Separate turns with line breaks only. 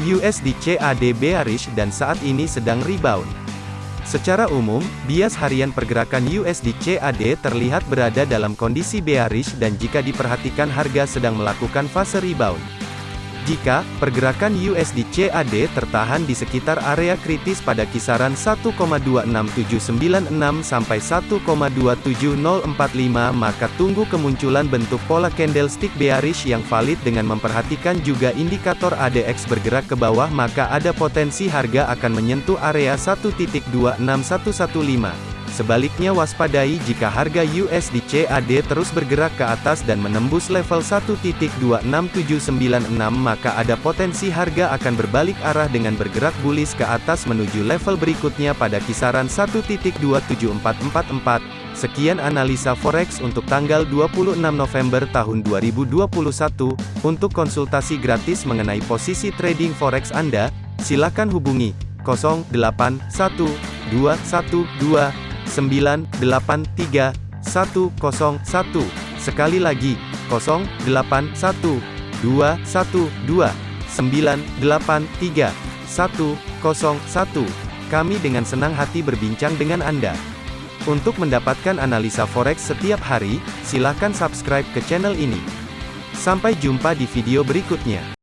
USD CAD bearish dan saat ini sedang rebound. Secara umum, bias harian pergerakan USD CAD terlihat berada dalam kondisi bearish dan jika diperhatikan harga sedang melakukan fase rebound. Jika pergerakan USD CAD tertahan di sekitar area kritis pada kisaran 1,26796 sampai 1,27045 maka tunggu kemunculan bentuk pola candlestick bearish yang valid dengan memperhatikan juga indikator ADX bergerak ke bawah maka ada potensi harga akan menyentuh area 1.26115. Sebaliknya waspadai jika harga USD CAD terus bergerak ke atas dan menembus level 1.26796 maka ada potensi harga akan berbalik arah dengan bergerak bullish ke atas menuju level berikutnya pada kisaran 1.27444. Sekian analisa forex untuk tanggal 26 November tahun 2021. Untuk konsultasi gratis mengenai posisi trading forex Anda, silakan hubungi 081212 983 101. Sekali lagi, 081 212 983 101. Kami dengan senang hati berbincang dengan Anda. Untuk mendapatkan analisa forex setiap hari, silakan subscribe ke channel ini. Sampai jumpa di video berikutnya.